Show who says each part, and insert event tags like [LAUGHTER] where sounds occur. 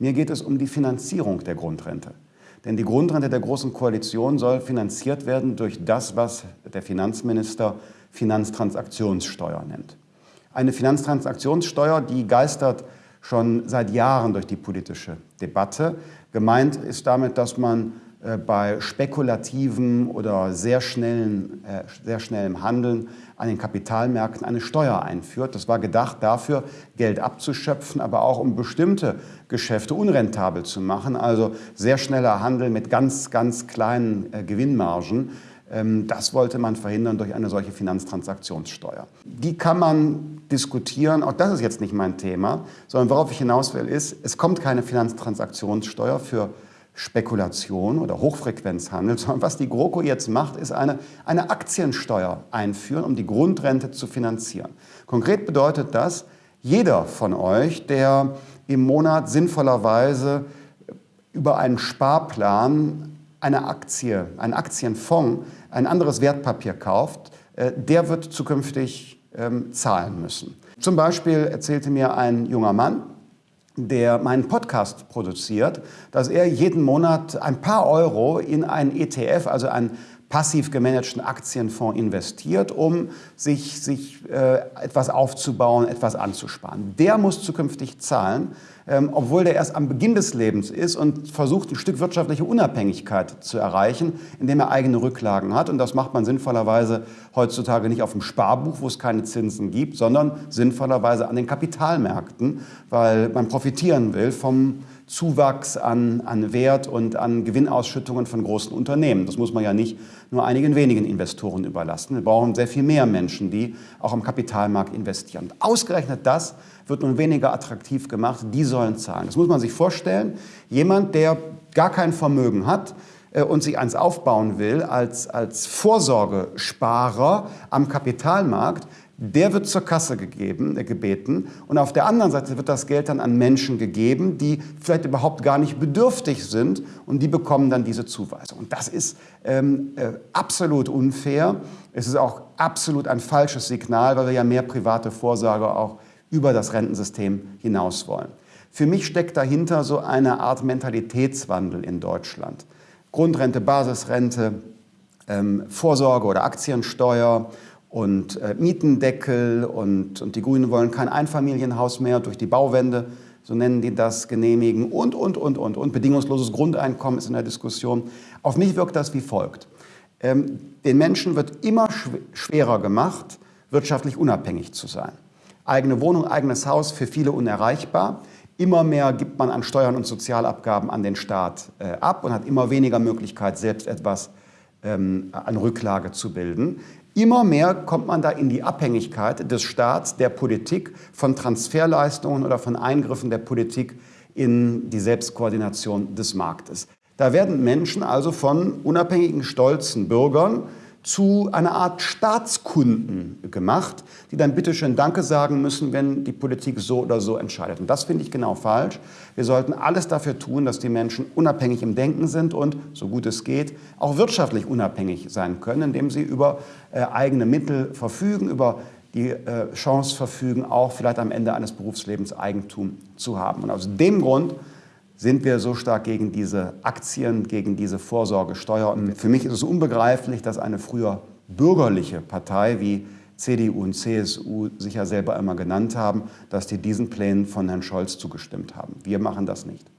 Speaker 1: Mir geht es um die Finanzierung der Grundrente. Denn die Grundrente der Großen Koalition soll finanziert werden durch das, was der Finanzminister Finanztransaktionssteuer nennt. Eine Finanztransaktionssteuer, die geistert schon seit Jahren durch die politische Debatte. Gemeint ist damit, dass man bei spekulativen oder sehr, schnellen, äh, sehr schnellem Handeln an den Kapitalmärkten eine Steuer einführt. Das war gedacht dafür, Geld abzuschöpfen, aber auch um bestimmte Geschäfte unrentabel zu machen. Also sehr schneller Handel mit ganz, ganz kleinen äh, Gewinnmargen. Ähm, das wollte man verhindern durch eine solche Finanztransaktionssteuer. Die kann man diskutieren, auch das ist jetzt nicht mein Thema, sondern worauf ich hinaus will, ist, es kommt keine Finanztransaktionssteuer für Spekulation oder Hochfrequenzhandel, [LAUGHS] sondern was die GroKo jetzt macht, ist eine, eine Aktiensteuer einführen, um die Grundrente zu finanzieren. Konkret bedeutet das, jeder von euch, der im Monat sinnvollerweise über einen Sparplan eine Aktie, einen Aktienfonds, ein anderes Wertpapier kauft, äh, der wird zukünftig ähm, zahlen müssen. Zum Beispiel erzählte mir ein junger Mann, der meinen Podcast produziert, dass er jeden Monat ein paar Euro in einen ETF, also einen passiv gemanagten Aktienfonds investiert, um sich, sich äh, etwas aufzubauen, etwas anzusparen. Der muss zukünftig zahlen, ähm, obwohl der erst am Beginn des Lebens ist und versucht, ein Stück wirtschaftliche Unabhängigkeit zu erreichen, indem er eigene Rücklagen hat. Und das macht man sinnvollerweise heutzutage nicht auf dem Sparbuch, wo es keine Zinsen gibt, sondern sinnvollerweise an den Kapitalmärkten, weil man profitieren will vom Zuwachs an, an Wert und an Gewinnausschüttungen von großen Unternehmen. Das muss man ja nicht nur einigen wenigen Investoren überlassen. Wir brauchen sehr viel mehr Menschen, die auch am Kapitalmarkt investieren. Und ausgerechnet das wird nun weniger attraktiv gemacht. Die sollen zahlen. Das muss man sich vorstellen. Jemand, der gar kein Vermögen hat, äh, und sich eins aufbauen will als, als Vorsorgesparer am Kapitalmarkt, der wird zur Kasse gegeben, äh, gebeten und auf der anderen Seite wird das Geld dann an Menschen gegeben, die vielleicht überhaupt gar nicht bedürftig sind und die bekommen dann diese Zuweisung. Und das ist ähm, äh, absolut unfair. Es ist auch absolut ein falsches Signal, weil wir ja mehr private Vorsorge auch über das Rentensystem hinaus wollen. Für mich steckt dahinter so eine Art Mentalitätswandel in Deutschland. Grundrente, Basisrente, ähm, Vorsorge oder Aktiensteuer und äh, Mietendeckel und, und die Grünen wollen kein Einfamilienhaus mehr durch die Bauwende, so nennen die das, genehmigen und, und, und, und, und. Bedingungsloses Grundeinkommen ist in der Diskussion. Auf mich wirkt das wie folgt. Ähm, den Menschen wird immer schwerer gemacht, wirtschaftlich unabhängig zu sein. Eigene Wohnung, eigenes Haus, für viele unerreichbar. Immer mehr gibt man an Steuern und Sozialabgaben an den Staat äh, ab und hat immer weniger Möglichkeit, selbst etwas ähm, an Rücklage zu bilden. Immer mehr kommt man da in die Abhängigkeit des Staats, der Politik, von Transferleistungen oder von Eingriffen der Politik in die Selbstkoordination des Marktes. Da werden Menschen also von unabhängigen, stolzen Bürgern zu einer Art Staatskunden gemacht, die dann bitte schön Danke sagen müssen, wenn die Politik so oder so entscheidet. Und das finde ich genau falsch. Wir sollten alles dafür tun, dass die Menschen unabhängig im Denken sind und, so gut es geht, auch wirtschaftlich unabhängig sein können, indem sie über äh, eigene Mittel verfügen, über die äh, Chance verfügen, auch vielleicht am Ende eines Berufslebens Eigentum zu haben. Und aus dem Grund sind wir so stark gegen diese Aktien, gegen diese Vorsorgesteuer. Und für mich ist es unbegreiflich, dass eine früher bürgerliche Partei wie CDU und CSU sich ja selber immer genannt haben, dass die diesen Plänen von Herrn Scholz zugestimmt haben. Wir machen das nicht.